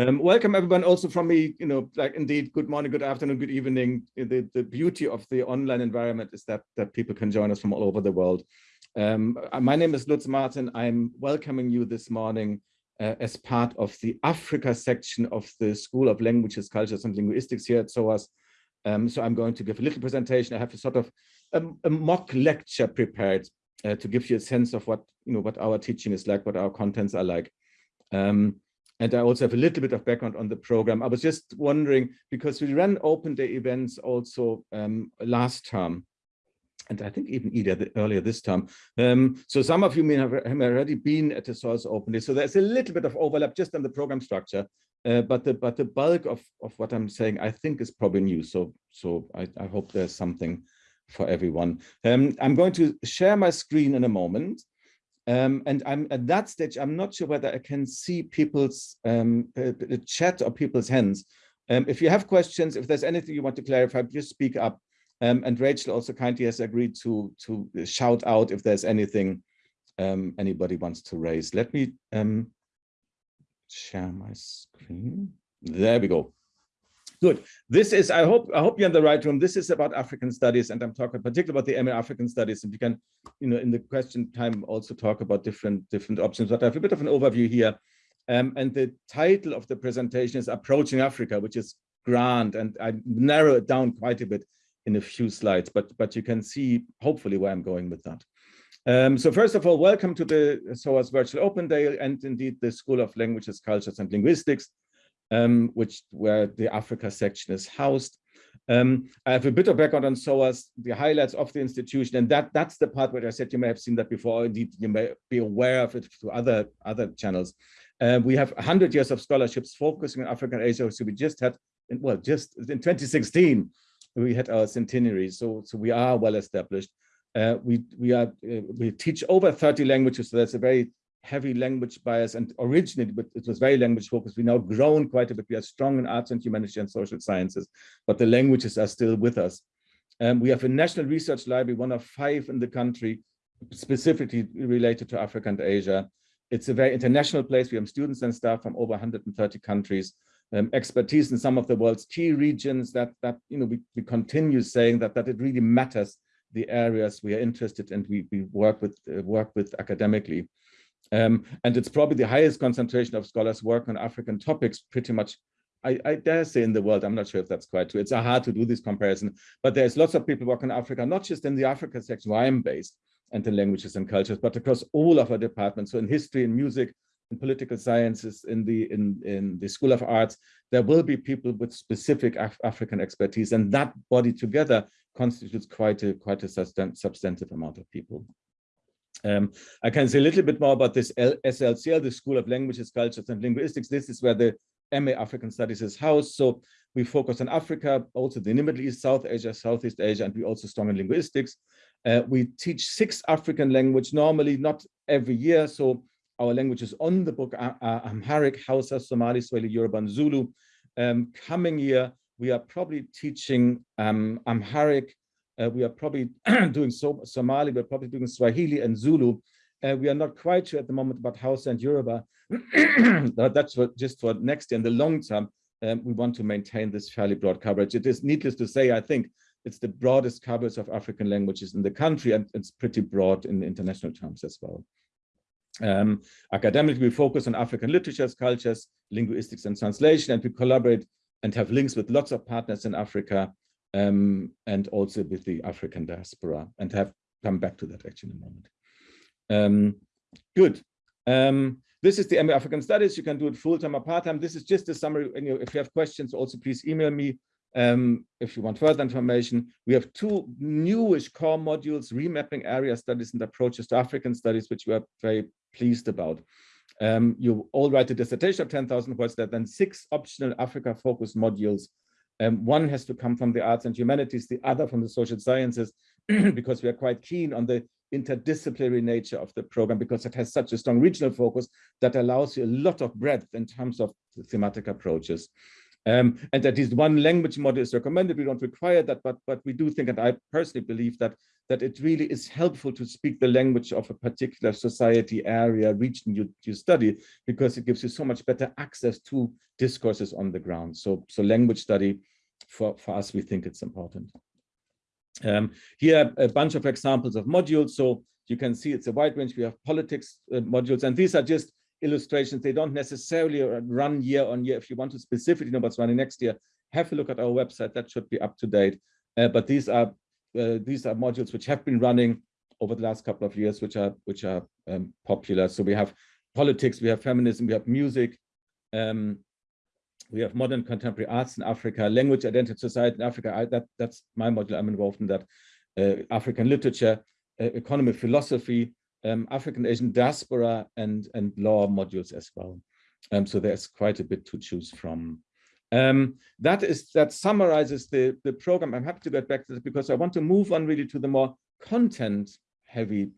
Um, welcome everyone also from me, you know, like indeed, good morning, good afternoon, good evening. The, the beauty of the online environment is that, that people can join us from all over the world. Um, uh, my name is Lutz Marten. I'm welcoming you this morning uh, as part of the Africa section of the School of Languages, Cultures and Linguistics here at SOAS. Um, so I'm going to give a little presentation. I have a sort of um, a mock lecture prepared uh, to give you a sense of what, you know, what our teaching is like, what our contents are like. Um, and I also have a little bit of background on the program. I was just wondering, because we ran open day events also um, last term, and I think even earlier this time. Um, so some of you may have, have, already been at the SOAS Open Day. So there's a little bit of overlap just on the program structure, uh, but the but the bulk of, of what I'm saying, I think is probably new. So so I, I hope there's something for everyone. Um, I'm going to share my screen in a moment. Um, and I'm at that stage, I'm not sure whether I can see people's um, uh, chat or people's hands. Um, if you have questions, if there's anything you want to clarify, just speak up. Um, and Rachel also kindly has agreed to, to shout out if there's anything um, anybody wants to raise. Let me um, share my screen. There we go. Good. This is, I hope, I hope you're in the right room. This is about African studies, and I'm talking particularly about the MA African studies. And you can, you know, in the question time also talk about different different options. But I have a bit of an overview here. Um, and the title of the presentation is Approaching Africa, which is grand, and I narrow it down quite a bit in a few slides, but but you can see hopefully where I'm going with that. Um, so first of all, welcome to the SOAS Virtual Open Day and indeed the School of Languages, Cultures and Linguistics um, which where the Africa section is housed. Um, I have a bit of background on SOAS, the highlights of the institution, and that that's the part where I said you may have seen that before. Indeed, you may be aware of it through other other channels. Uh, we have 100 years of scholarships focusing on Africa and Asia. So we just had, well, just in 2016, we had our centenary. So so we are well established. Uh, we we are uh, we teach over 30 languages. So that's a very heavy language bias and originally but it was very language focused. We now grown quite a bit. We are strong in arts and humanities and social sciences but the languages are still with us. Um, we have a national research library one of five in the country specifically related to africa and asia. It's a very international place. We have students and staff from over 130 countries um, expertise in some of the world's key regions that that you know we, we continue saying that that it really matters the areas we are interested in we, we work with uh, work with academically um, and it's probably the highest concentration of scholars work on African topics pretty much, I, I, dare say in the world, I'm not sure if that's quite true. It's hard to do this comparison, but there's lots of people working in Africa, not just in the Africa section where I'm based and the languages and cultures, but across all of our departments. So in history and music, in political sciences, in the in, in the School of Arts, there will be people with specific Af African expertise, and that body together constitutes quite a quite a substantive amount of people. Um, I can say a little bit more about this SLCL, the School of Languages, Cultures and Linguistics. This is where the MA African Studies is housed. So we focus on Africa, also the Middle East, South Asia, Southeast Asia, and we also strong in linguistics. Uh, we teach six African language, normally not every year. So our languages on the book are, Amharic, Hausa, Somali, Swahili, Yoruba, and Zulu. Um, coming year, we are probably teaching um, Amharic, we are probably doing so Somali, we're probably doing Swahili and Zulu. Uh, we are not quite sure at the moment about Hausa and Yoruba. That's what, just for next year. In the long term, um, we want to maintain this fairly broad coverage. It is needless to say, I think it's the broadest coverage of African languages in the country, and it's pretty broad in international terms as well. Um, academically, we focus on African literatures, cultures, linguistics, and translation, and we collaborate and have links with lots of partners in Africa um, and also with the African diaspora and have come back to that actually in a moment. Um, good. Um, this is the MA African Studies. You can do it full-time or part-time. This is just a summary. You know, if you have questions, also please email me um, if you want further information. We have two newish core modules, remapping area studies and approaches to African studies, which we are very pleased about. Um, you all write a dissertation of 10,000 words, there then six optional Africa-focused modules um, one has to come from the arts and humanities, the other from the social sciences, because we are quite keen on the interdisciplinary nature of the program because it has such a strong regional focus that allows you a lot of breadth in terms of thematic approaches. Um, and at least one language model is recommended. We don't require that, but but we do think, and I personally believe that that it really is helpful to speak the language of a particular society, area, region you, you study, because it gives you so much better access to discourses on the ground. So, so language study, for, for us, we think it's important. Um, here, a bunch of examples of modules. So you can see it's a wide range. We have politics uh, modules, and these are just illustrations. They don't necessarily run year on year. If you want to specifically know what's running next year, have a look at our website. That should be up to date. Uh, but these are uh, these are modules which have been running over the last couple of years, which are which are um, popular. So we have politics, we have feminism, we have music, um, we have modern contemporary arts in Africa, language, identity, society in Africa. I, that that's my module. I'm involved in that. Uh, African literature, uh, economy, philosophy, um, African Asian diaspora, and and law modules as well. Um, so there's quite a bit to choose from. Um, that is that summarizes the the program. I'm happy to get back to this because I want to move on really to the more content heavy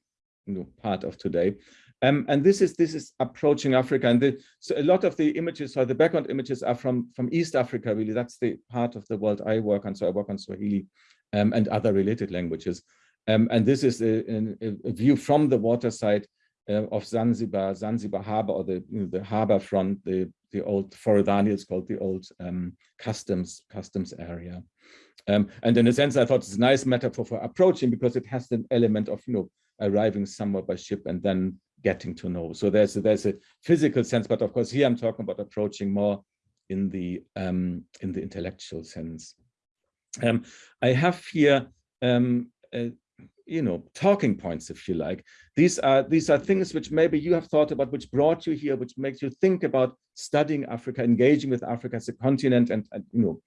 you know, part of today. Um, and this is this is approaching Africa, and the, so a lot of the images or the background images are from from East Africa. Really, that's the part of the world I work on. So I work on Swahili um, and other related languages. Um, and this is a, a, a, view from the waterside uh, of Zanzibar, Zanzibar Harbor, or the you know, the harbor front, the the old Forodhani is called the old um, customs customs area. Um, and in a sense, I thought it's a nice metaphor for approaching because it has an element of you know arriving somewhere by ship and then getting to know. So there's a, there's a physical sense, but of course here I'm talking about approaching more in the um, in the intellectual sense. Um, I have here um, you know talking points if you like these are these are things which maybe you have thought about which brought you here which makes you think about studying africa engaging with africa as a continent and, and you know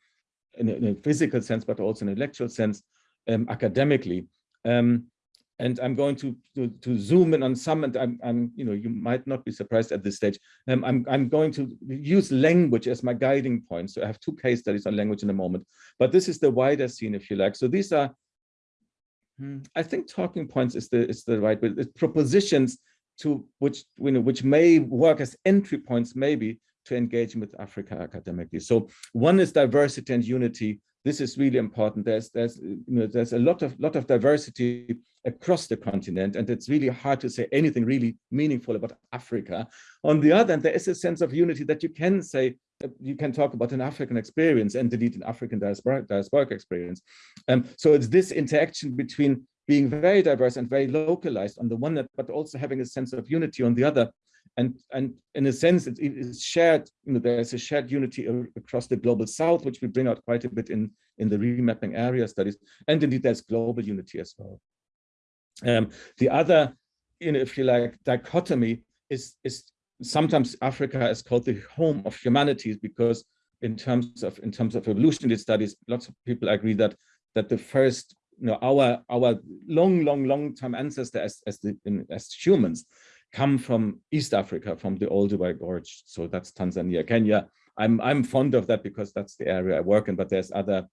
in a, in a, physical sense but also in an intellectual sense um, academically um, and I'm going to, to, to zoom in on some, and I'm, I'm, you know, you might not be surprised at this stage. Um, I'm, I'm going to use language as my guiding point. So I have two case studies on language in a moment, but this is the wider scene, if you like. So these are, Hmm. I think, talking points is the is the right way. It's propositions to which you know which may work as entry points, maybe to engaging with Africa academically. So one is diversity and unity. This is really important. There's there's you know there's a lot of lot of diversity across the continent, and it's really hard to say anything really meaningful about Africa. On the other hand, there is a sense of unity that you can say you can talk about an African experience and indeed an African diasporic, diasporic experience. Um, so it's this interaction between being very diverse and very localized on the one hand, but also having a sense of unity on the other. And, and in a sense, it is shared, you know, there's a shared unity across the global south, which we bring out quite a bit in, in the remapping area studies. And indeed, there's global unity as well. Um, the other, you know, if you like, dichotomy is, is sometimes Africa is called the home of humanities because in terms of in terms of evolutionary studies, lots of people agree that that the first, you know, our our long, long, long time ancestor as as the in, as humans come from East Africa, from the Old Olduvai Gorge. So that's Tanzania, Kenya. I'm I'm fond of that because that's the area I work in, but there's other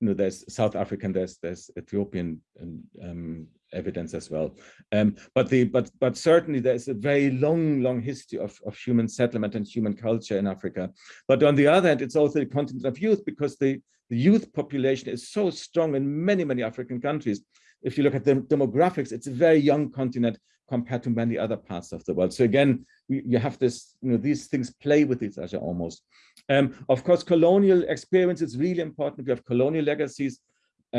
you know, there's South African, there's there's Ethiopian um, evidence as well. Um, but the but but certainly there's a very long long history of of human settlement and human culture in Africa. But on the other hand, it's also the continent of youth because the the youth population is so strong in many many African countries. If you look at the demographics, it's a very young continent compared to many other parts of the world. So again, we, you have this, you know, these things play with each other almost. Um, of course, colonial experience is really important. We have colonial legacies,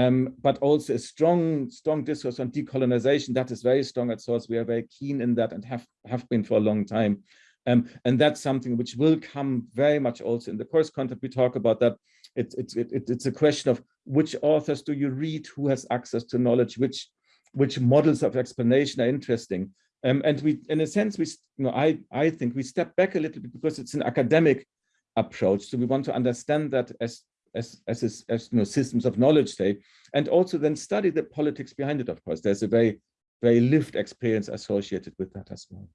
um, but also a strong, strong discourse on decolonization. That is very strong at SOAS. We are very keen in that and have, have been for a long time. Um, and that's something which will come very much also in the course content. We talk about that. It, it, it, it's a question of which authors do you read, who has access to knowledge, which which models of explanation are interesting. Um, and we, in a sense, we, you know, I, I think we step back a little bit because it's an academic approach. So we want to understand that as, as, as, as, you know, systems of knowledge say, and also then study the politics behind it, of course. There's a very, very lived experience associated with that as well.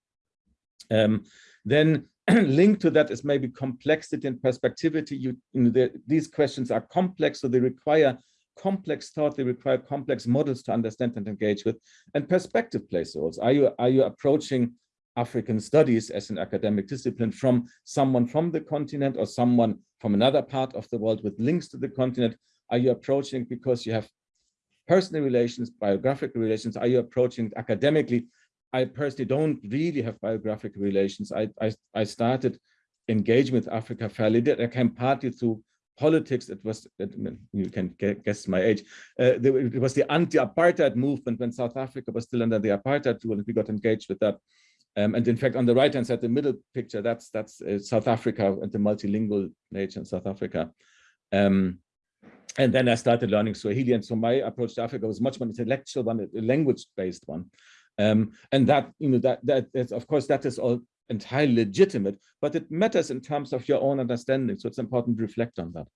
Um, then linked to that is maybe complexity and perspectivity. You, you know, the, these questions are complex, so they require complex thought, they require complex models to understand and engage with, and perspective plays roles. Are you, are you approaching African studies as an academic discipline from someone from the continent or someone from another part of the world with links to the continent? Are you approaching because you have personal relations, biographical relations? Are you approaching academically? I personally don't really have biographical relations. I, I, I started engaging with Africa fairly late. I came partly through politics. It was, you can guess my age. Uh, it was the anti-apartheid movement when South Africa was still under the apartheid rule and we got engaged with that. Um, and in fact, on the right-hand side, the middle picture, that's that's uh, South Africa and the multilingual nature in South Africa. Um, and then I started learning Swahili. And so my approach to Africa was much more intellectual one, a language-based one. Um, and that, you know, that, that is, of course, that is all entirely legitimate, but it matters in terms of your own understanding. So it's important to reflect on that.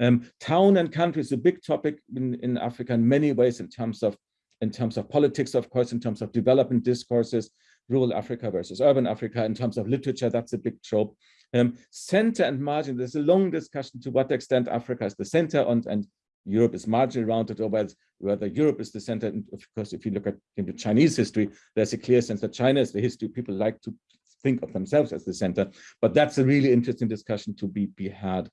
Um, town and country is a big topic in, in Africa in many ways in terms of in terms of politics, of course, in terms of development discourses, rural Africa versus urban Africa, in terms of literature, that's a big trope. Um, center and margin, there's a long discussion to what extent Africa is the center and, and Europe is marginally it, or whether Europe is the center. And of course, if you look at Chinese history, there's a clear sense that China is the history. People like to think of themselves as the center, but that's a really interesting discussion to be, be had.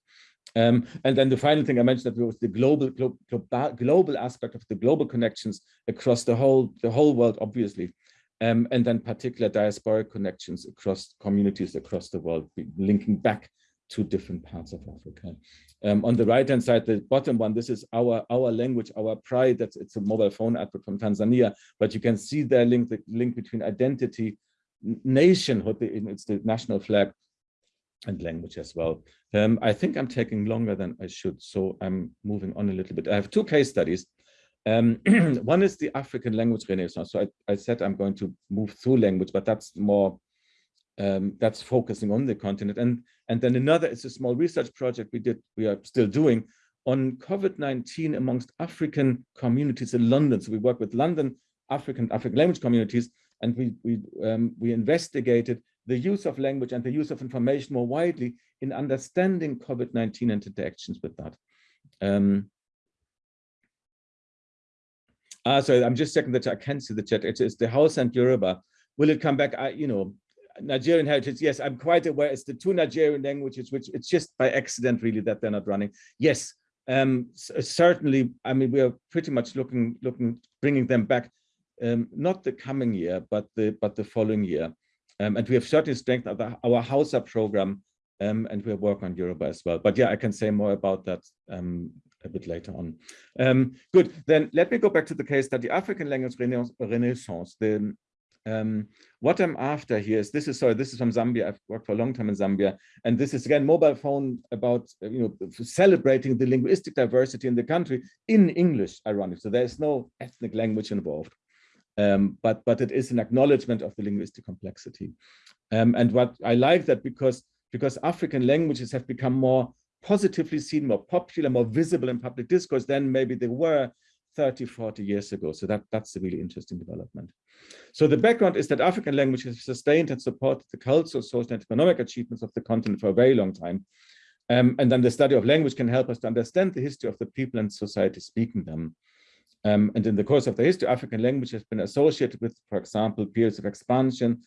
Um, and then the final thing I mentioned that was the global, global global aspect of the global connections across the whole the whole world, obviously, um, and then particular diasporic connections across communities across the world, linking back to different parts of Africa. Um, on the right-hand side, the bottom one, this is our our language, our pride. That's it's a mobile phone advert from Tanzania, but you can see there link the link between identity, nationhood, it's the national flag, and language as well. Um, I think I'm taking longer than I should, so I'm moving on a little bit. I have two case studies. Um, one is the African language renaissance. So I, I, said I'm going to move through language, but that's more um, that's focusing on the continent. And, and then another is a small research project we did, we are still doing on COVID-19 amongst African communities in London. So we work with London African African language communities, and we we um, we investigated the use of language and the use of information more widely in understanding COVID-19 and interactions with that. Um, ah, so I'm just checking that I can see the chat. It is the Hausa and Yoruba. Will it come back? I, you know, Nigerian heritage, yes, I'm quite aware it's the two Nigerian languages, which it's just by accident really that they're not running. Yes, um, certainly, I mean, we are pretty much looking, looking, bringing them back, um, not the coming year, but the, but the following year. Um, and we have certainly strengthened our, our Hausa program, um, and we'll work on Yoruba as well. But yeah, I can say more about that um, a bit later on. Um, good, then let me go back to the case study, African language renaissance. The, um, what I'm after here is this is sorry, this is from Zambia. I've worked for a long time in Zambia, and this is again mobile phone about you know celebrating the linguistic diversity in the country in English. Ironic, so there is no ethnic language involved, um, but but it is an acknowledgement of the linguistic complexity. Um, and what I like that because because African languages have become more positively seen, more popular, more visible in public discourse than maybe they were 30, 40 years ago. So that, that's a really interesting development. So the background is that African languages have sustained and supported the cultural, social, and economic achievements of the continent for a very long time. Um, and then the study of language can help us to understand the history of the people and society speaking them. Um, and in the course of the history, African language has been associated with, for example, periods of expansion,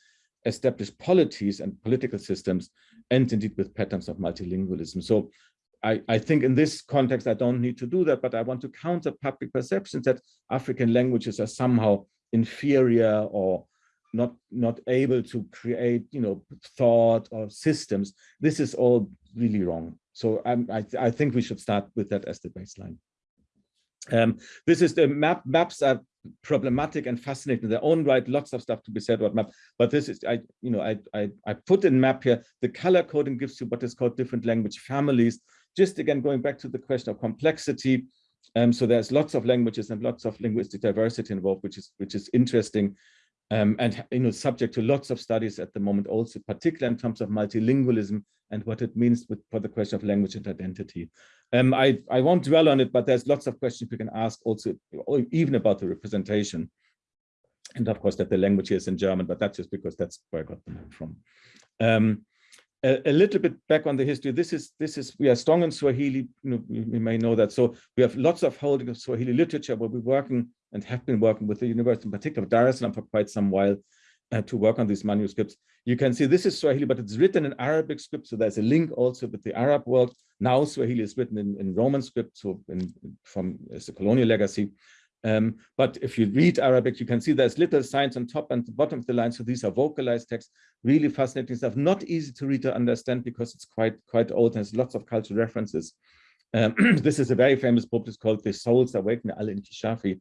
established polities and political systems, and indeed with patterns of multilingualism. So I, I, think in this context, I don't need to do that, but I want to counter public perceptions that African languages are somehow inferior or not, not able to create, you know, thought or systems. This is all really wrong. So I, I, I think we should start with that as the baseline. Um, this is the map. Maps are problematic and fascinating in their own right. Lots of stuff to be said about map, but this is I, you know, I I, I put in map here. The color coding gives you what is called different language families just again, going back to the question of complexity. Um, so there's lots of languages and lots of linguistic diversity involved, which is which is interesting. Um, and you know, subject to lots of studies at the moment, also particularly in terms of multilingualism and what it means with, for the question of language and identity. Um, I, I won't dwell on it, but there's lots of questions we can ask also, even about the representation. And of course, that the language is in German, but that's just because that's where I got the map from. Um, a, a, little bit back on the history. This is this is we are strong in Swahili. You know, we may know that. So we have lots of holding of Swahili literature, but we're working and have been working with the university, in particular Dar es Salaam, for quite some while to work on these manuscripts. You can see this is Swahili, but it's written in Arabic script. So there's a link also with the Arab world. Now Swahili is written in, in Roman script, so in, from as a colonial legacy. Um, but if you read Arabic, you can see there's little signs on top and the bottom of the line. So these are vocalized texts, really fascinating stuff. Not easy to read or understand because it's quite quite old and has lots of cultural references. Um, this is a very famous book. It's called The Soul's Awakening, Al-Inkishafi,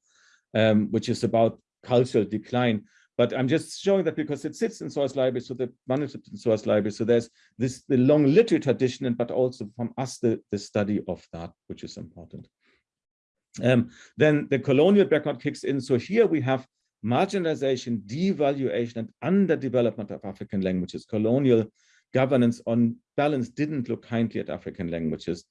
um, which is about cultural decline. But I'm just showing that because it sits in SOAS library, so the manuscript in SOAS library. So there's this the long literary tradition, and but also from us the, the study of that, which is important. Um, then the colonial background kicks in. So here we have marginalization, devaluation, and underdevelopment of African languages. Colonial governance on balance didn't look kindly at African languages.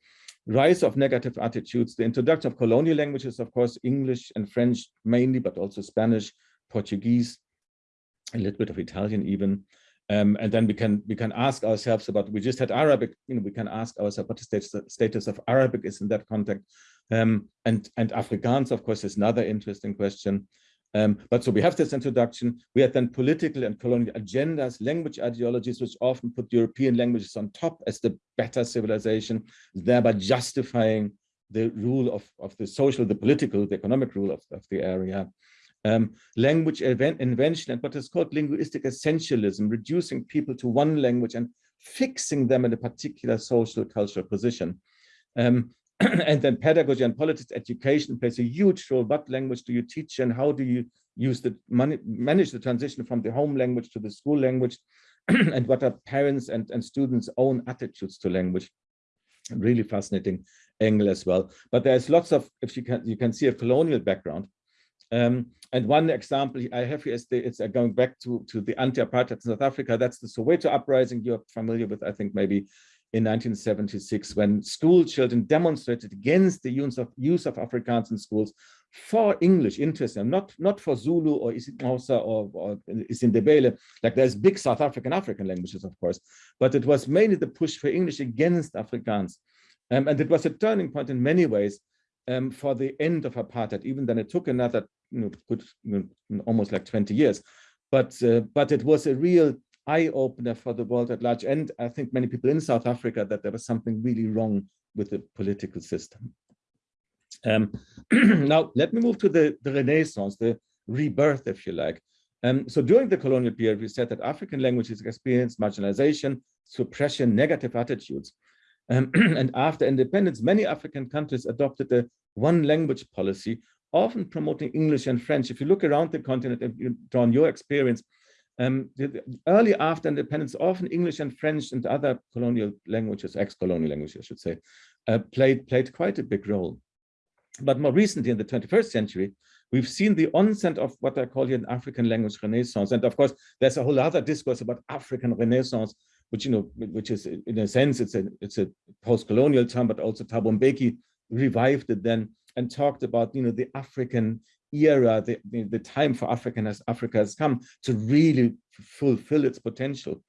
Rise of negative attitudes, the introduction of colonial languages, of course, English and French mainly, but also Spanish, Portuguese, a little bit of Italian even. Um, and then we can we can ask ourselves about we just had Arabic you know we can ask ourselves what the status status of Arabic is in that context. Um, and and Afrikaans of course is another interesting question. Um, but so we have this introduction. We had then political and colonial agendas language ideologies which often put European languages on top as the better civilization thereby justifying the rule of of the social the political the economic rule of, of the area um, language invention and what is called linguistic essentialism, reducing people to one language and fixing them in a particular social cultural position. Um, and then pedagogy and politics education plays a huge role. What language do you teach and how do you use the money, manage the transition from the home language to the school language? and what are parents and, and students' own attitudes to language? Really fascinating angle as well. But there's lots of, if you can, you can see a colonial background um, and one example I have here is the, it's uh, going back to, to the anti-apartheid in South Africa. That's the Soweto uprising you're familiar with, I think maybe in 1976, when school children demonstrated against the use of, use of Afrikaans in schools for English, interesting, not, not for Zulu or isiXhosa or, or isiNdebele, like there's big South African African languages, of course, but it was mainly the push for English against Afrikaans. Um, and it was a turning point in many ways um, for the end of apartheid, even then it took another good, almost like 20 years. But, uh, but it was a real eye-opener for the world at large. And I think many people in South Africa that there was something really wrong with the political system. Um, now, let me move to the, the Renaissance, the rebirth, if you like. Um, so during the colonial period, we said that African languages experienced marginalization, suppression, negative attitudes. Um, and after independence, many African countries adopted a one language policy, often promoting English and French. If you look around the continent, if you your experience, um, early after independence, often English and French and other colonial languages, ex-colonial languages, I should say, uh, played, played quite a big role. But more recently, in the 21st century, we've seen the onset of what I call here an African language renaissance. And of course, there's a whole other discourse about African renaissance, which, you know, which is in a sense, it's a, it's a post-colonial term, but also Thabo Mbeki revived it then and talked about, you know, the African era, the, the, time for African as Africa has come to really fulfill its potential.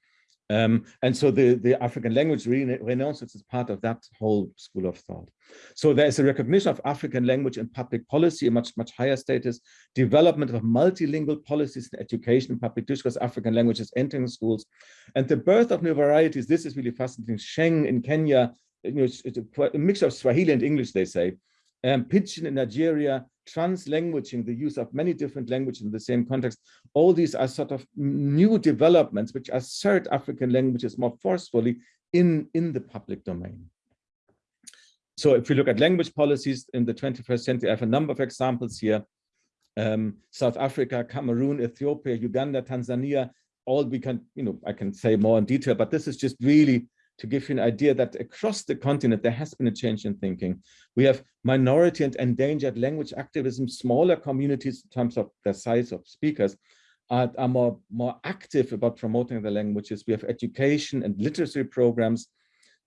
Um, and so the, the African language renaissance is part of that whole school of thought. So there is a recognition of African language in public policy, a much, much higher status, development of multilingual policies in education, public discourse, African languages entering schools, and the birth of new varieties. This is really fascinating. Sheng in Kenya, you know, a, a mix of Swahili and English, they say. Um, Pidgin in Nigeria, translanguaging, the use of many different languages in the same context. All these are sort of new developments which assert African languages more forcefully in, in the public domain. So if we look at language policies in the 21st century, I have a number of examples here. Um, South Africa, Cameroon, Ethiopia, Uganda, Tanzania, all we can, you know, I can say more in detail, but this is just really to give you an idea that across the continent, there has been a change in thinking. We have minority and endangered language activism, smaller communities in terms of the size of speakers are, are more, more active about promoting the languages. We have education and literacy programs.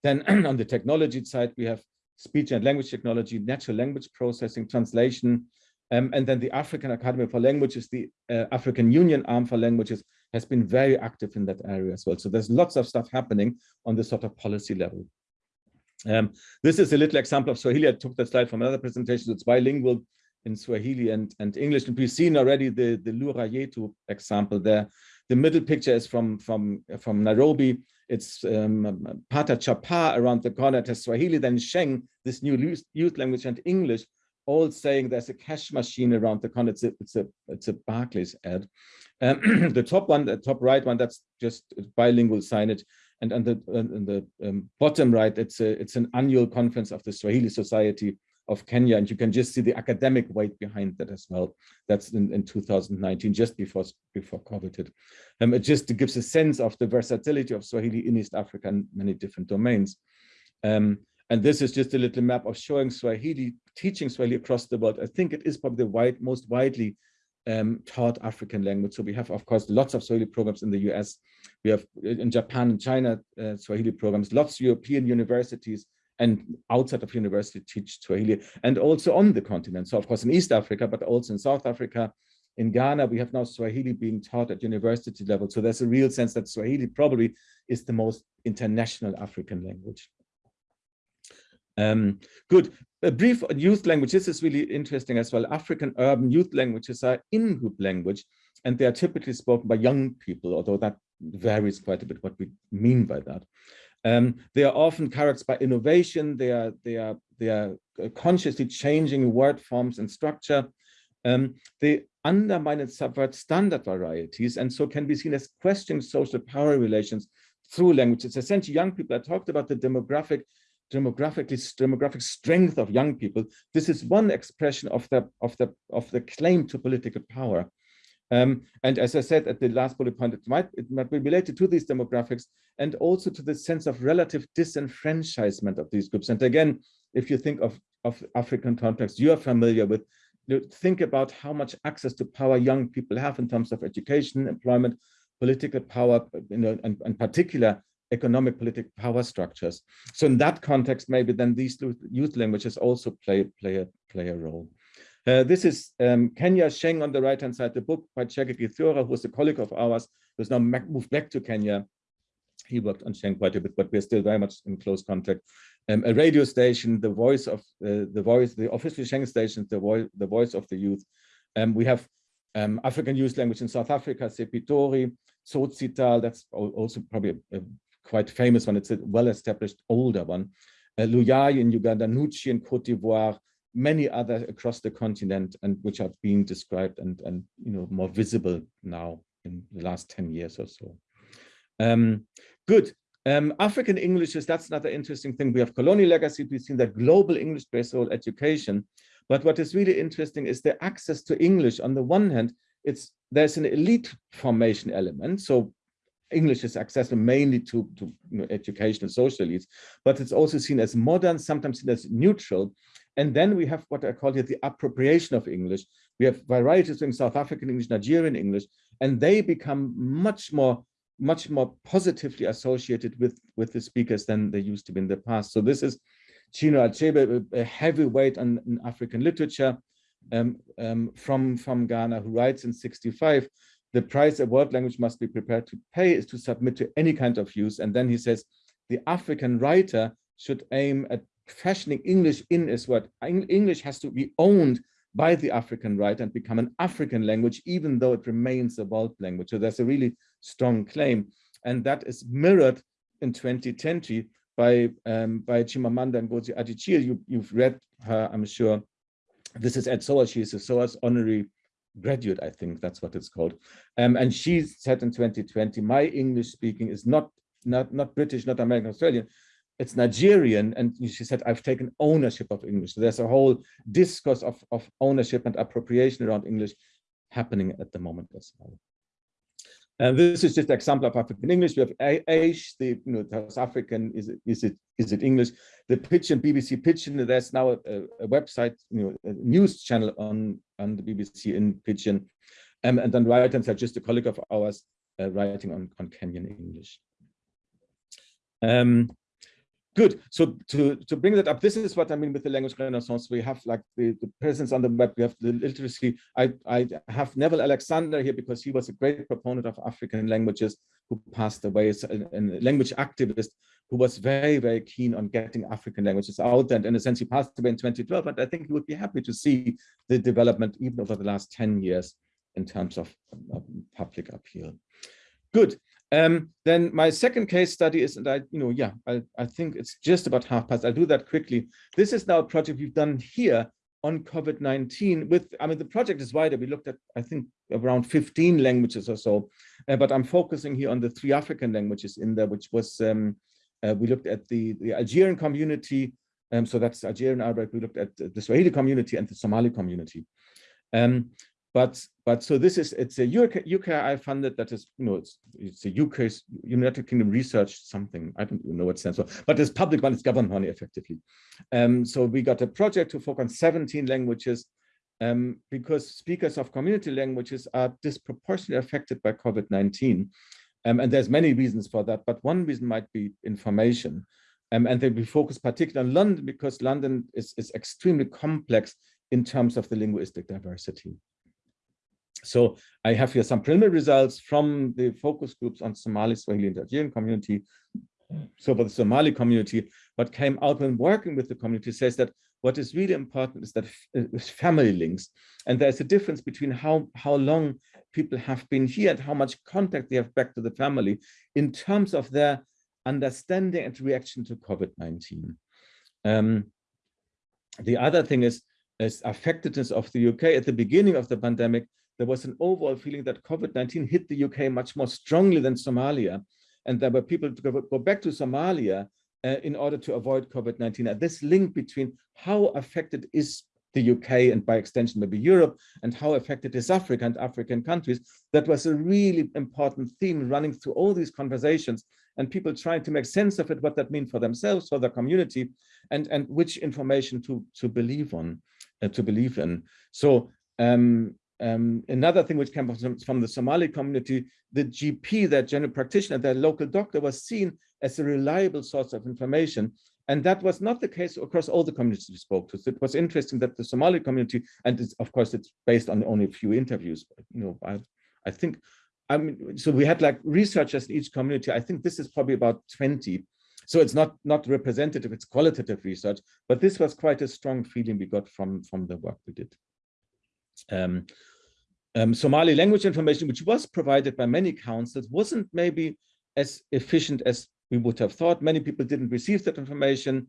Then on the technology side, we have speech and language technology, natural language processing, translation, um, and then the African Academy for Languages, the uh, African Union arm for languages, has been very active in that area as well. So there's lots of stuff happening on this sort of policy level. Um, this is a little example of Swahili. I took that slide from another presentation. It's bilingual in Swahili and, and English. And we've seen already the, the Lugha Yetu example there. The middle picture is from, from, from Nairobi. It's um, Pata Chapa around the corner. It has Swahili, then Sheng, this new youth language, and English all saying there's a cash machine around the corner. It's a, it's a, it's a Barclays ad. Um, the top one, the top right one, that's just bilingual signage. And on the, on the um, bottom right, it's a, it's an annual conference of the Swahili Society of Kenya. And you can just see the academic weight behind that as well. That's in, in 2019, just before, before COVID hit. Um, it just gives a sense of the versatility of Swahili in East Africa and many different domains. Um, and this is just a little map of showing Swahili, teaching Swahili across the world. I think it is probably the wide, most widely um, taught African language. So we have, of course, lots of Swahili programs in the US. We have in Japan and China uh, Swahili programs, lots of European universities and outside of university teach Swahili and also on the continent. So of course in East Africa, but also in South Africa, in Ghana, we have now Swahili being taught at university level. So there's a real sense that Swahili probably is the most international African language. Um, good. A brief on youth language. This is really interesting as well. African urban youth languages are in-group language, and they are typically spoken by young people, although that varies quite a bit what we mean by that. Um, they are often characterized by innovation. They are they are they are consciously changing word forms and structure. Um, they undermine and subvert standard varieties, and so can be seen as questioning social power relations through language. It's essentially young people. I talked about the demographic demographically demographic strength of young people. This is one expression of the of the of the claim to political power. Um, and as I said at the last bullet point, it might, it might be related to these demographics and also to the sense of relative disenfranchisement of these groups. And again, if you think of, of African context you are familiar with, you know, think about how much access to power young people have in terms of education, employment, political power, you know, and, and particular economic political power structures. So in that context, maybe then these youth languages also play, play, a, play a role. Uh, this is um, Kenya Sheng on the right-hand side, the book by Chege Githiora, who was a colleague of ours, who's now moved back to Kenya. He worked on Sheng quite a bit, but we're still very much in close contact. Um, a radio station, the voice of uh, the voice, the official Sheng station, the voice, the voice of the youth. Um, we have um, African youth language in South Africa, Sepitori, Tsotsitaal, that's also probably a, a, quite famous one. It's a well-established older one. Uh, Luyaaye in Uganda, Nouchi in Cote d'Ivoire, many others across the continent and which are being described and, and you know, more visible now in the last 10 years or so. Um, good. Um, African English is, that's another interesting thing. We have colonial legacy, we've seen that global English-based education. But what is really interesting is the access to English. On the one hand, it's there's an elite formation element. So English is accessible mainly to, to you know, education social elites, but it's also seen as modern, sometimes seen as neutral. And then we have what I call here the appropriation of English. We have varieties in South African English, Nigerian English, and they become much more much more positively associated with with the speakers than they used to be in the past. So this is Chinua Achebe, a heavyweight on African literature um, um, from from Ghana, who writes in 65 the price a world language must be prepared to pay is to submit to any kind of use. And then he says, the African writer should aim at fashioning English in his word. English has to be owned by the African writer and become an African language, even though it remains a world language. So there's a really strong claim. And that is mirrored in 2020 by, um, by Chimamanda Ngozi Adichie. You, you've read her, I'm sure. This is Ed SOAS. She's a SOAS honorary graduate, I think that's what it's called. Um, and she said in 2020, my English speaking is not, not, not British, not American, Australian, it's Nigerian. And she said, I've taken ownership of English. So there's a whole discourse of, of ownership and appropriation around English happening at the moment as well. And this is just an example of African English. We have Aish, the you know, South African, is it, is it is it English? The Pidgin, BBC Pidgin, there's now a, a, website, you know, a news channel on, on the BBC in Pidgin. Um, and then right hand side, just a colleague of ours uh, writing on, on Kenyan English. Um, Good. So to, to bring that up, this is what I mean with the language renaissance. We have like the, the presence on the web, we have the literacy. I, I have Neville Alexander here because he was a great proponent of African languages who passed away as a, a language activist who was very, very keen on getting African languages out there. And in a sense, he passed away in 2012, but I think he would be happy to see the development even over the last 10 years in terms of, of public appeal. Good. Um, then my second case study is, and I, you know, yeah, I, I think it's just about half past. I'll do that quickly. This is now a project we've done here on COVID-19 with, I mean, the project is wider. We looked at, I think, around 15 languages or so, uh, but I'm focusing here on the three African languages in there, which was, um, uh, we looked at the, the Algerian community, um, so that's Algerian Arabic, we looked at the Swahili community and the Somali community. Um, but but so this is it's a UK, UKRI funded that is you know it's it's a UK United Kingdom research something I don't even know what stands for but it's public money it's government money effectively. Um, so we got a project to focus on 17 languages um, because speakers of community languages are disproportionately affected by COVID-19. Um, and there's many reasons for that, but one reason might be information. Um, and then we focus particularly on London because London is, is extremely complex in terms of the linguistic diversity. So I have here some preliminary results from the focus groups on Somali, Swahili, and Algerian community. So for the Somali community, what came out when working with the community says that what is really important is that is family links. And there's a difference between how, how long people have been here and how much contact they have back to the family in terms of their understanding and reaction to COVID-19. Um, the other thing is, is affectedness of the UK at the beginning of the pandemic there was an overall feeling that COVID-19 hit the UK much more strongly than Somalia. And there were people to go, back to Somalia uh, in order to avoid COVID-19. And this link between how affected is the UK and by extension maybe Europe and how affected is Africa and African countries, that was a really important theme running through all these conversations and people trying to make sense of it, what that means for themselves, for their community, and, and which information to, to believe on, uh, to believe in. So um, um, another thing which came from, from, the Somali community, the GP, that general practitioner, that local doctor was seen as a reliable source of information. And that was not the case across all the communities we spoke to. So it was interesting that the Somali community, and of course it's based on only a few interviews, but, you know, I, I think, I mean, so we had like researchers in each community. I think this is probably about 20. So it's not, not representative, it's qualitative research, but this was quite a strong feeling we got from, from the work we did. Um, um, Somali language information, which was provided by many councils, wasn't maybe as efficient as we would have thought. Many people didn't receive that information.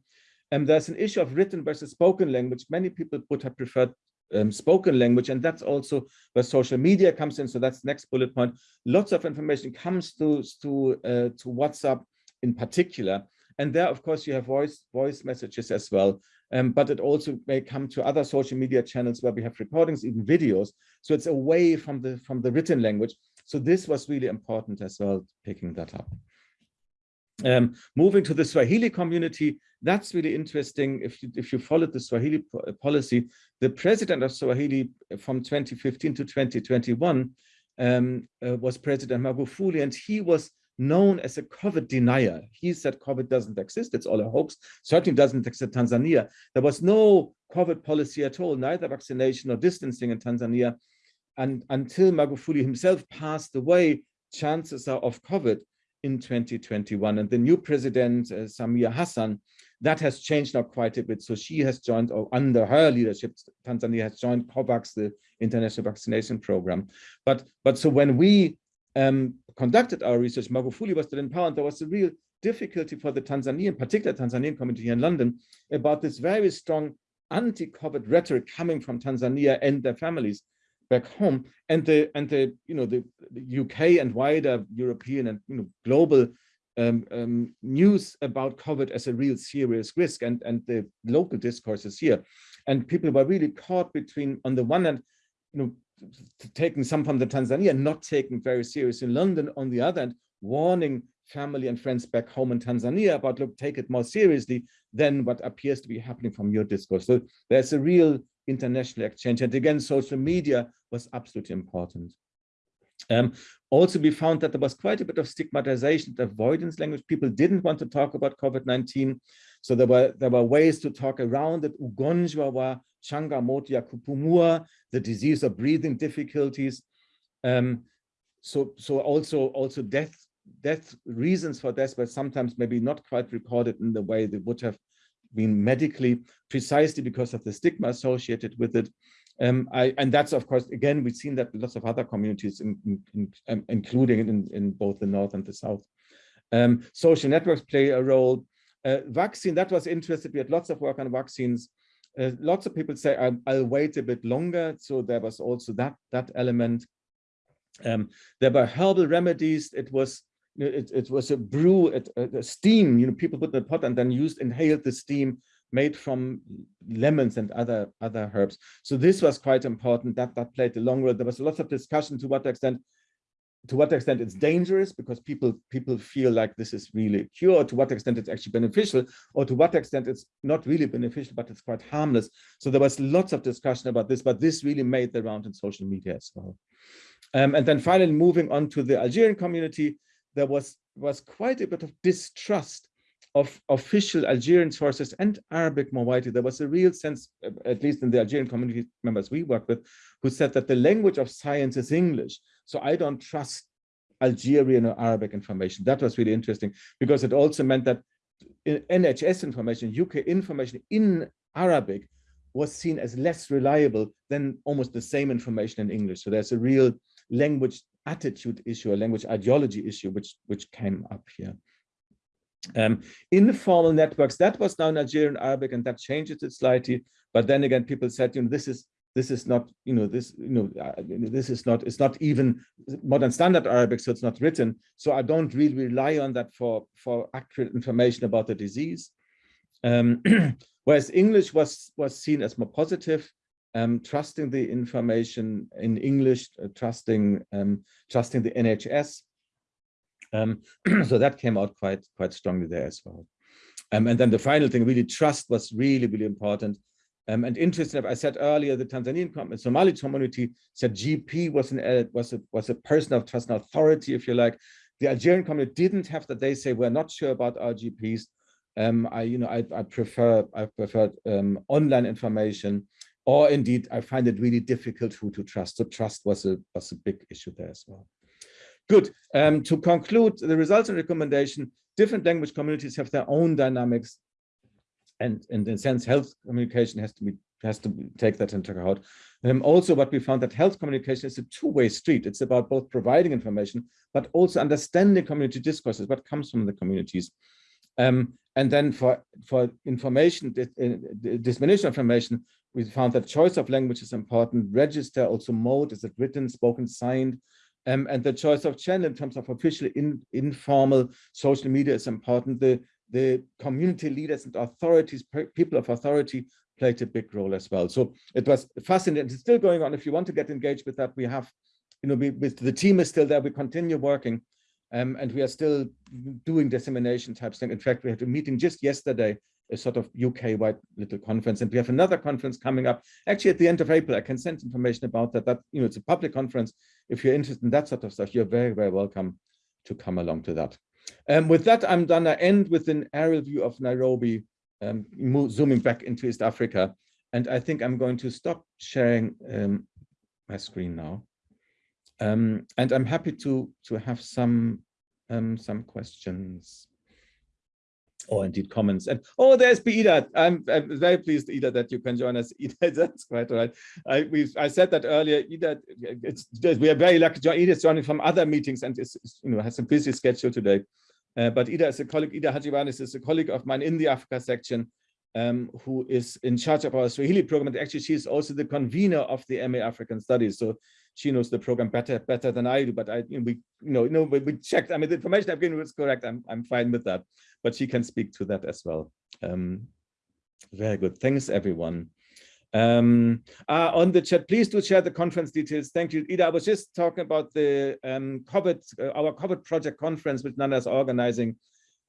And um, there's an issue of written versus spoken language. Many people would have preferred um, spoken language, and that's also where social media comes in. So that's next bullet point. Lots of information comes to to uh, to WhatsApp in particular, and there, of course, you have voice voice messages as well. Um, but it also may come to other social media channels where we have recordings, even videos. So it's away from the from the written language. So this was really important as well, picking that up. Um, moving to the Swahili community, that's really interesting. If you if you followed the Swahili policy, the president of Swahili from 2015 to 2021 um, uh, was President Magufuli, and he was known as a COVID denier. He said COVID doesn't exist, it's all a hoax, certainly doesn't exist in Tanzania. There was no COVID policy at all, neither vaccination or distancing in Tanzania. And until Magufuli himself passed away, chances are of COVID in 2021. And the new president, uh, Samia Hassan, that has changed now quite a bit. So she has joined, or under her leadership, Tanzania has joined COVAX, the international vaccination program. But, but so when we um, conducted our research, Magufuli was still in power, and there was a real difficulty for the Tanzanian, particular Tanzanian community here in London, about this very strong anti-COVID rhetoric coming from Tanzania and their families back home, and the and the you know the, the UK and wider European and you know global um, um, news about COVID as a real serious risk, and and the local discourses here, and people were really caught between on the one hand, you know, taking some from the Tanzania, not taken very serious in London, on the other hand, warning family and friends back home in Tanzania about, look, take it more seriously than what appears to be happening from your discourse. So there's a real international exchange. And again, social media was absolutely important. Um, also, we found that there was quite a bit of stigmatization, avoidance language. People didn't want to talk about COVID-19. So there were there were ways to talk around it. Ugonjwa wa changamoto kupumua, the disease of breathing difficulties. Um, so so also also death death reasons for death but sometimes maybe not quite recorded in the way they would have been medically precisely because of the stigma associated with it. Um, I, and that's of course again we've seen that lots of other communities in, in, in, um, including in, in both the north and the south. Um, social networks play a role. Uh, vaccine, that was interesting. We had lots of work on vaccines. Uh, lots of people say I'll, I'll, wait a bit longer. So there was also that that element. Um, there were herbal remedies. It was it, it was a brew, a steam. You know, people put in the pot and then used inhaled the steam made from lemons and other other herbs. So this was quite important. That that played a long role. There was a lot of discussion to what extent to what extent it's dangerous because people people feel like this is really a cure, to what extent it's actually beneficial, or to what extent it's not really beneficial, but it's quite harmless. So there was lots of discussion about this, but this really made the round in social media as well. Um, and then finally, moving on to the Algerian community, there was was quite a bit of distrust of official Algerian sources and Arabic more. There was a real sense, uh, at least in the Algerian community members we work with, who said that the language of science is English. So I don't trust Algerian or Arabic information. That was really interesting because it also meant that NHS information, UK information in Arabic was seen as less reliable than almost the same information in English. So there's a real language attitude issue, a language ideology issue, which, which came up here. Um, informal networks, that was now Algerian Arabic and that changed it slightly. But then again, people said, you know, this is this is not, you know, this, you know, uh, this is not, it's not even modern standard Arabic, so it's not written. So I don't really rely on that for, for accurate information about the disease. Um, whereas English was, was seen as more positive, um, trusting the information in English, uh, trusting, um, trusting the NHS. Um, so that came out quite, quite strongly there as well. Um, and then the final thing, really trust was really, really important. Um, and interesting, I said earlier, the Tanzanian Somali community said GP was an uh, was a was a person of trust and authority, if you like. The Algerian community didn't have that. They say we're not sure about our GPs. Um, I, you know, I, I prefer I prefer online information, or indeed, I find it really difficult who to trust. So trust was a was a big issue there as well. Good. Um, to conclude, the results and recommendation, different language communities have their own dynamics and, and in a sense, health communication has to be has to take that into account. Um, also, what we found that health communication is a two-way street. It's about both providing information, but also understanding community discourses, what comes from the communities. Um, and then for, for information, uh, dissemination of information, we found that choice of language is important, register, also mode, is it written, spoken, signed, um, and the choice of channel in terms of official, in, informal social media is important. The the community leaders and authorities, people of authority played a big role as well. So it was fascinating. It's still going on. If you want to get engaged with that, we have, you know, we, the team is still there. We continue working um, and we are still doing dissemination types thing. In fact, we had a meeting just yesterday, a sort of UK-wide little conference, and we have another conference coming up. Actually, at the end of April, I can send information about that. That you know, it's a public conference. If you're interested in that sort of stuff, you're very, very welcome to come along to that. Um, with that, I'm gonna end with an aerial view of Nairobi, um, zooming back into East Africa. And I think I'm going to stop sharing um, my screen now. Um, and I'm happy to, to have some, um, some questions or indeed comments. And oh, there's Ida. I'm, I'm, very pleased, Ida, that you can join us. Ida, that's quite all right. I we I said that earlier. Ida, it's we are very lucky. Ida is joining from other meetings and is you know has a busy schedule today. Uh, but Ida is a colleague. Ida Hadjivayanis is a colleague of mine in the Africa section. Um, who is in charge of our Swahili program. And actually, she's also the convener of the MA African Studies. So she knows the program better better than I do. But I, you know, we, you know, you know, we, we checked. I mean, the information I've given was correct. I'm, I'm fine with that but she can speak to that as well. Um, very good. Thanks, everyone. Um, uh, on the chat, please do share the conference details. Thank you, Ida. I was just talking about the um, COVID, uh, our COVID project conference, which Nana is organizing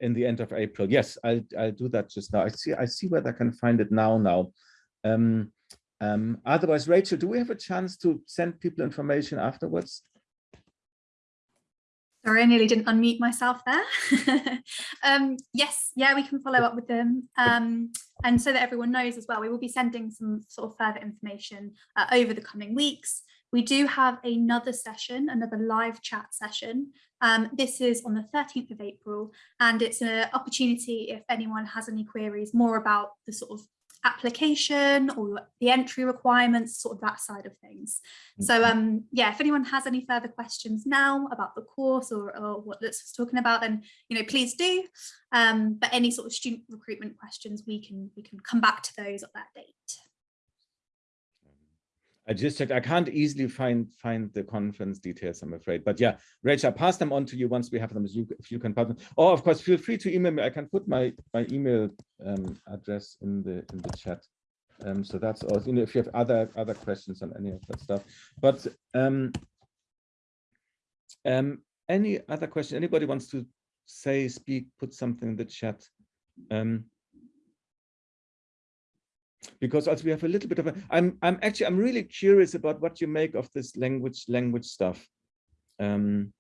in the end of April. Yes, I'll, I'll do that just now. I see, I see where I can find it now. Now, um, um, otherwise, Rachel, do we have a chance to send people information afterwards? Sorry, I nearly didn't unmute myself there. um, yes, yeah, we can follow up with them. Um, and so that everyone knows as well, we will be sending some sort of further information uh, over the coming weeks. We do have another session, another live chat session. Um, this is on the 13th of April, and it's an opportunity if anyone has any queries more about the sort of application or the entry requirements, sort of that side of things. So Mm-hmm. um, yeah, if anyone has any further questions now about the course or, or what Lutz was talking about, then you know please do. Um, but any sort of student recruitment questions, we can we can come back to those at that date. I just checked. I can't easily find find the conference details, I'm afraid. But yeah, Rachel, I'll pass them on to you once we have them. You, if you can pass them. Or of course, feel free to email me. I can put my my email um, address in the in the chat. Um, so that's all. you know, if you have other other questions on any of that stuff. But um, um, any other question? Anybody wants to say, speak, put something in the chat? Um, because also we have a little bit of a i'm i'm actually i'm really curious about what you make of this language language stuff. Um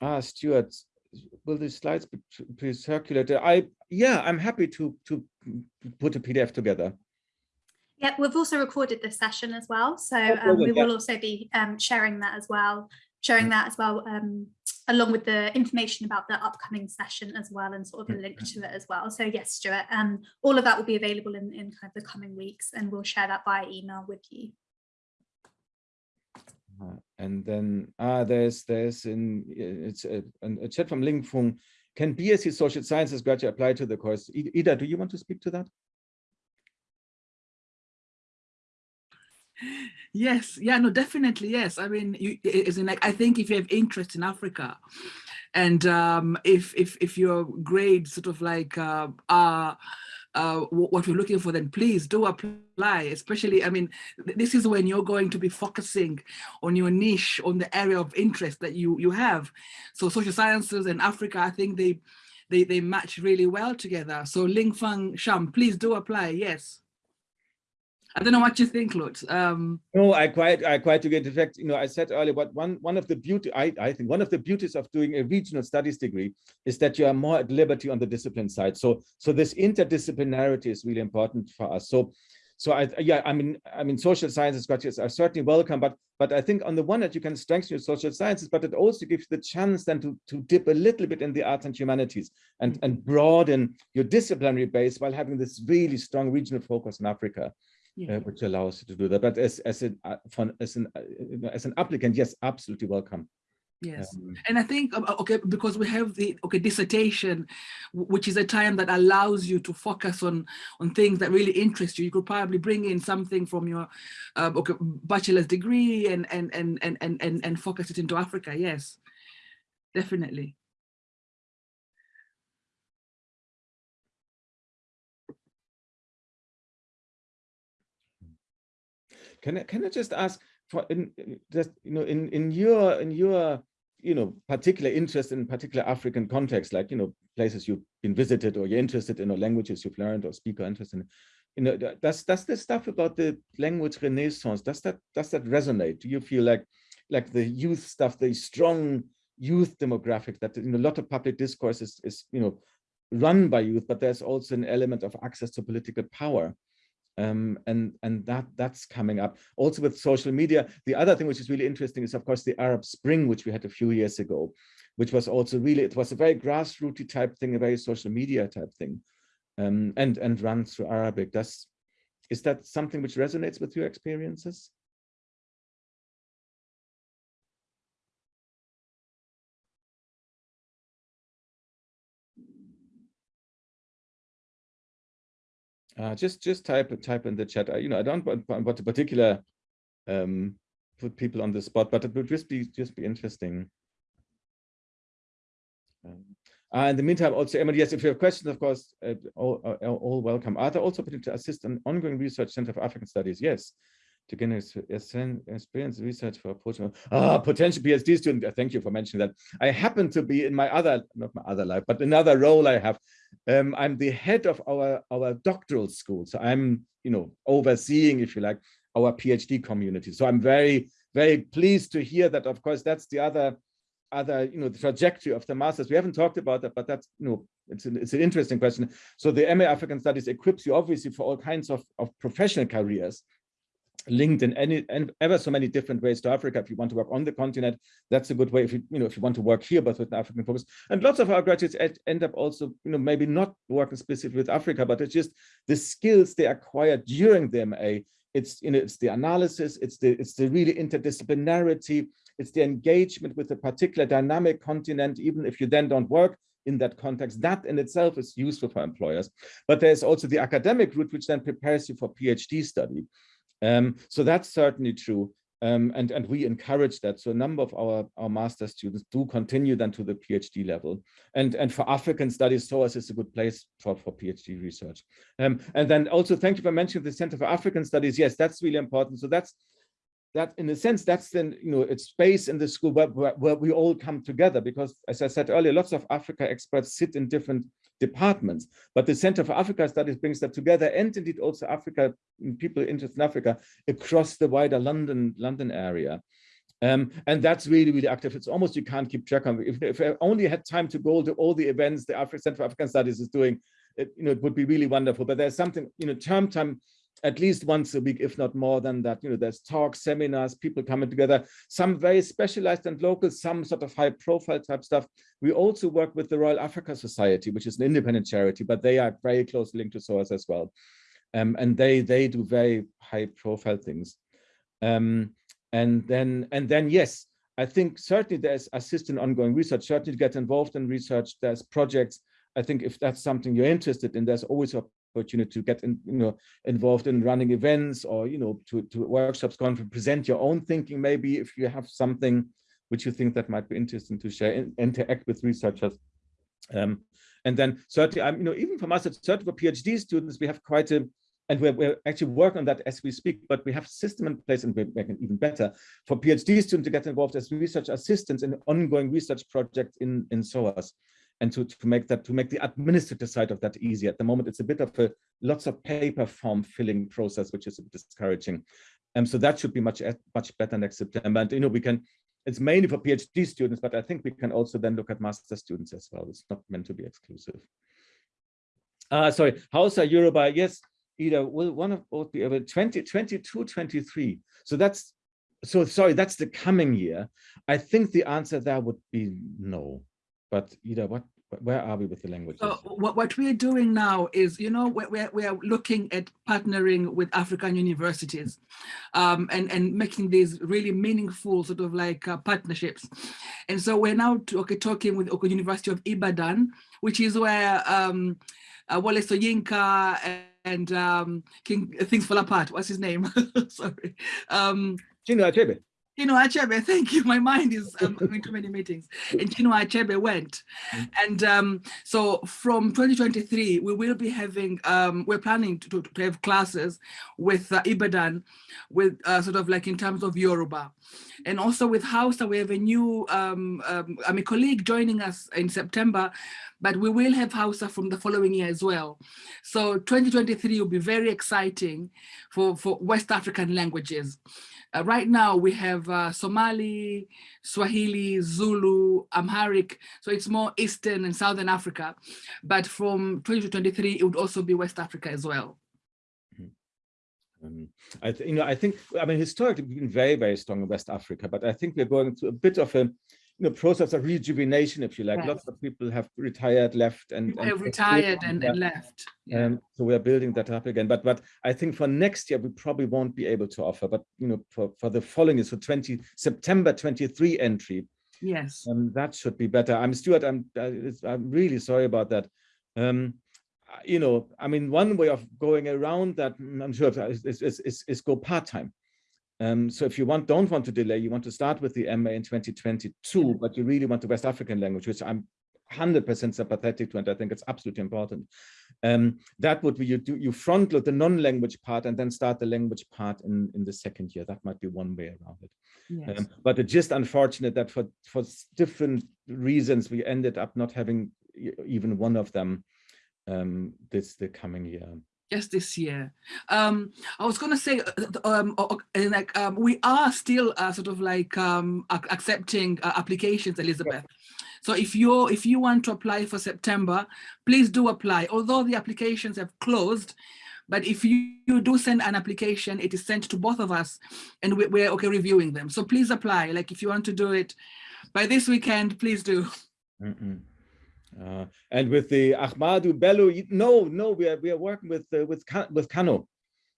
ah stuart will the slides be, be circulated i yeah i'm happy to to put a pdf together. Yeah, we've also recorded this session as well. So Oh, um, we will also be um, sharing that as well, sharing that as well, um, along with the information about the upcoming session as well, and sort of a link to it as well. So yes, Stuart, um, all of that will be available in, in kind of the coming weeks, and we'll share that by email with you. Uh, and then ah there's there's in it's a, a chat from Lingfung. Can BSc social sciences graduate apply to the course? Ida, do you want to speak to that? Yes, yeah, no, definitely, yes. I mean, you, it's in like I think if you have interest in Africa, and um, if if if your grades sort of like uh, are uh, what we're looking for, then please do apply. Especially, I mean, th- this is when you're going to be focusing on your niche, on the area of interest that you you have. So social sciences and Africa, I think they they they match really well together. So Ling Fang Sham, please do apply. Yes. I don't know what you think, Lutz. Um, No, I quite, I quite agree. In fact, you know, I said earlier, but one, one of the beauty, I, I think one of the beauties of doing a regional studies degree is that you are more at liberty on the discipline side. So, so this interdisciplinarity is really important for us. So, so I, yeah, I mean, I mean, social sciences graduates are certainly welcome, but, but I think on the one hand, you can strengthen your social sciences, but it also gives the chance then to, to dip a little bit in the arts and humanities and, and broaden your disciplinary base while having this really strong regional focus in Africa yeah. uh, which allows you to do that. But as as an uh, as an uh, as an applicant, yes, absolutely welcome. Yes. Um, And I think, um, okay, because we have the, okay, dissertation, which is a time that allows you to focus on, on things that really interest you. You could probably bring in something from your, uh, okay, bachelor's degree and, and, and, and, and, and, and focus it into Africa. Yes, definitely. Can I can I just ask for in just you know in in your in your you know particular interest in particular African context, like you know places you've been visited or you're interested in or languages you've learned or speaker interest in. You know, does does the stuff about the language renaissance does that does that resonate? Do you feel like like the youth stuff, the strong youth demographic that you know a lot of public discourse is is you know run by youth, but there's also an element of access to political power um, and and that that's coming up. Also with social media the other thing which is really interesting is of course the arab spring which we had a few years ago which was also really it was a very grassrooty type thing a very social media type thing um, and and run through arabic. Does is that something which resonates with your experiences uh, just just type type in the chat I, you know i don't want, want to particular um put people on the spot but it would just be just be interesting um, uh, in the meantime, also, Emily, yes, if you have questions, of course, uh, all, uh, all welcome. Are there also opportunity to assist an ongoing research center for African studies? Yes, to gain ex- ex- experience research for potential, ah, potential PhD student. Uh, Thank you for mentioning that. I happen to be in my other, not my other life, but another role I have. Um, I'm the head of our, our doctoral school. So I'm, you know, overseeing, if you like, our PhD community. So I'm very, very pleased to hear that, of course, that's the other other, you know, the trajectory of the masters. We haven't talked about that, but that's, you know, it's an, it's an interesting question. So the MA African Studies equips you obviously for all kinds of, of professional careers. Linked in any and ever so many different ways to Africa. If you want to work on the continent, that's a good way. If you you know if you want to work here, but with an African focus, and lots of our graduates end up also you know maybe not working specifically with Africa, but it's just the skills they acquired during the MA. It's you know it's the analysis, it's the it's the really interdisciplinarity, it's the engagement with a particular dynamic continent. Even if you then don't work in that context, that in itself is useful for employers. But there's also the academic route, which then prepares you for PhD study. Um, so that's certainly true. Um, and, and we encourage that. So a number of our, our master students do continue then to the PhD level. And, and for African studies, SOAS is a good place for, for PhD research. Um, and then also thank you for mentioning the Center for African Studies. Yes, that's really important. So that's that in a sense, that's then, you know, it's space in the school where, where, where, we all come together because as I said earlier, lots of Africa experts sit in different departments, but the Center for Africa Studies brings that together and indeed also Africa, people interested in Africa across the wider London, London area. Um, and that's really, really active. It's almost you can't keep track of. If, if I only had time to go to all the events the Africa Center for African Studies is doing, it, you know, it would be really wonderful. But there's something, you know, term time at least once a week, if not more than that. You know, there's talks, seminars, people coming together, some very specialized and local, some sort of high profile type stuff. We also work with the Royal Africa Society, which is an independent charity, but they are very closely linked to SOAS as well. Um, and they they do very high profile things. Um, and then and then yes, I think certainly there's assist in ongoing research, certainly get involved in research, there's projects. I think if that's something you're interested in, there's always a opportunity to get in, you know, involved in running events or, you know, to, to workshops, conference, present your own thinking, maybe if you have something which you think that might be interesting to share, and interact with researchers. Um, and then certainly, I'm, you know, even for master, certainly for PhD students, we have quite a, and we're, we're actually working on that as we speak, but we have system in place and we're even better for PhD students to get involved as research assistants in ongoing research projects in, in SOAS and to, to make that to make the administrative side of that easy. At the moment, it's a bit of a lots of paper form filling process, which is discouraging. And so that should be much much better next September. And you know, we can. It's mainly for PhD students, but I think we can also then look at master students as well. It's not meant to be exclusive. Uh, sorry, Hausa Yoruba, yes, either will one of both be able 20, 22, 23. So that's so sorry, that's the coming year. I think the answer there would be no but Ida, what where are we with the language? So what, what we're doing now is, you know, we're, we're looking at partnering with African universities um, and, and making these really meaningful sort of like uh, partnerships. And so we're now okay, talking with Oko University of Ibadan, which is where um, uh, Wole Soyinka and um, King Things Fall Apart, what's his name? Sorry. Um, Chinua Achebe. Chinua Achebe, thank you. My mind is um, going to many meetings. And Chinua Achebe went. Mm. And um, so from 2023, we will be having, um, we're planning to, to, have classes with uh, Ibadan, with uh, sort of like in terms of Yoruba. And also with Hausa, we have a new, um, um, I'm a colleague joining us in September, but we will have Hausa from the following year as well. So 2023 will be very exciting for, for West African languages. Uh, right now we have uh, Somali, Swahili, Zulu, Amharic, so it's more Eastern and Southern Africa. But from 2023, it would also be West Africa as well. Um, I you know, I think, I mean, historically, we've been very, very strong in West Africa, but I think we're going through a bit of a you know, process of rejuvenation, if you like. Yes. Lots of people have retired, left, and, and retired and, and, left. Yeah. Um, so we are building that up again. But but I think for next year we probably won't be able to offer. But you know, for for the following is so 20 September 23 entry. Yes. Um, that should be better. I'm Stuart. I'm uh, I'm really sorry about that. Um, you know, I mean, one way of going around that, I'm sure, is, is, is, is go part time. Um, so if you want, don't want to delay, you want to start with the MA in 2022, but you really want the West African language, which I'm 100% sympathetic to, and I think it's absolutely important. Um, that would be you do you front load the non-language part and then start the language part in in the second year. That might be one way around it. Yes. Um, but it's just unfortunate that for for different reasons we ended up not having even one of them um, this the coming year just this year. Um, I was going to say, uh, um, like um, we are still uh, sort of like um, accepting uh, applications, Elizabeth. So if you if you want to apply for September, please do apply. Although the applications have closed, But if you, you do send an application, it is sent to both of us and we, we're okay reviewing them. So please apply. Like if you want to do it by this weekend, please do. Mm -mm. Uh, and with the Ahmadu Bello, no, no, we are we are working with uh, with with Kano.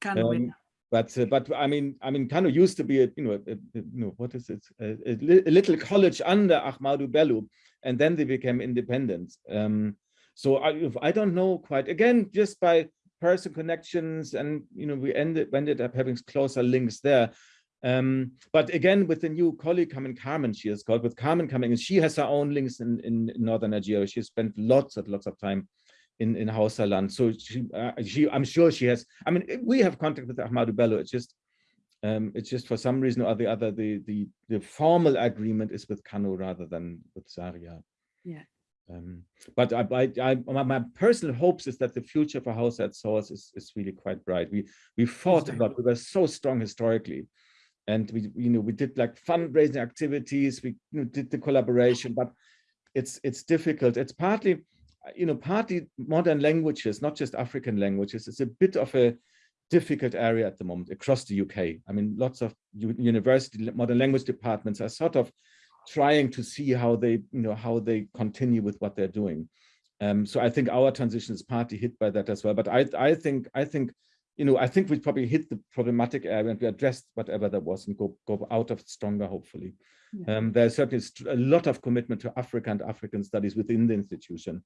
Kano, um, but uh, but I mean I mean Kano used to be a you know a, a, you know what is it a, a, little college under Ahmadu Bello, and then they became independent. Um, so I I don't know quite again just by person connections and you know we ended ended up having closer links there. Um, but again, with the new colleague coming, Carmen, she is called, with Carmen coming, and she has her own links in, in, in northern Nigeria. She spent lots and lots of time in in Hausa land. So she, uh, she, I'm sure she has. I mean, we have contact with Ahmadu Bello. It's just, um, it's just for some reason or the other, the the the formal agreement is with Kano rather than with Zaria. Yeah. Um, but I, I, I, my personal hopes is that the future for Hausa at SOAS is, is really quite bright. We we fought a lot. We were so strong historically, and we you know we did like fundraising activities. We you know, did the collaboration, but it's it's difficult. It's partly you know, partly modern languages, not just African languages, it's a bit of a difficult area at the moment across the UK. I mean, lots of university modern language departments are sort of trying to see how they, you know, how they continue with what they're doing. Um, so I think our transition is partly hit by that as well. But I, I think, I think, you know, I think we probably hit the problematic area and we addressed whatever there was and go, go out of it stronger, hopefully. Yeah. Um, there's certainly a lot of commitment to Africa and African studies within the institution.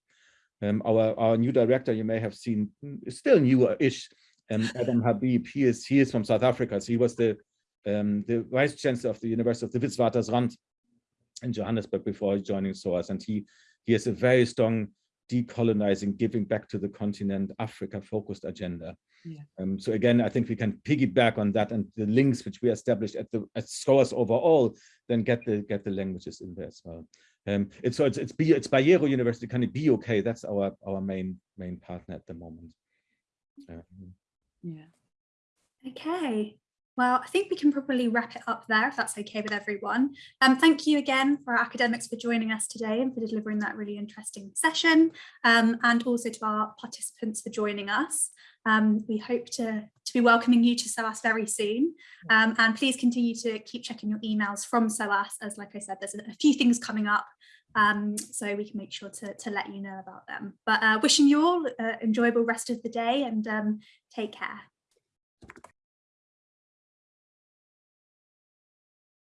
Um, our, our new director, you may have seen, still newer-ish, um, Adam Habib. He is, he is from South Africa. So he was the, um, the vice chancellor of the University of the Witwatersrand in Johannesburg before joining SOAS. And he, he has a very strong decolonizing, giving back to the continent, Africa focused agenda. Yeah. Um, so again, I think we can piggyback on that and the links which we established at the at SOAS overall, then get the get the languages in there as well. Um, it's so it's it's, it's Bayero University, kind of be okay. That's our our main main partner at the moment. Um, yeah. Okay. Well, I think we can probably wrap it up there if that's okay with everyone. Um, thank you again for our academics for joining us today and for delivering that really interesting session um, and also to our participants for joining us. Um, we hope to, to be welcoming you to SOAS very soon um, and please continue to keep checking your emails from SOAS as like I said there's a, few things coming up um, so we can make sure to, to let you know about them. But uh, wishing you all an enjoyable rest of the day and um, take care.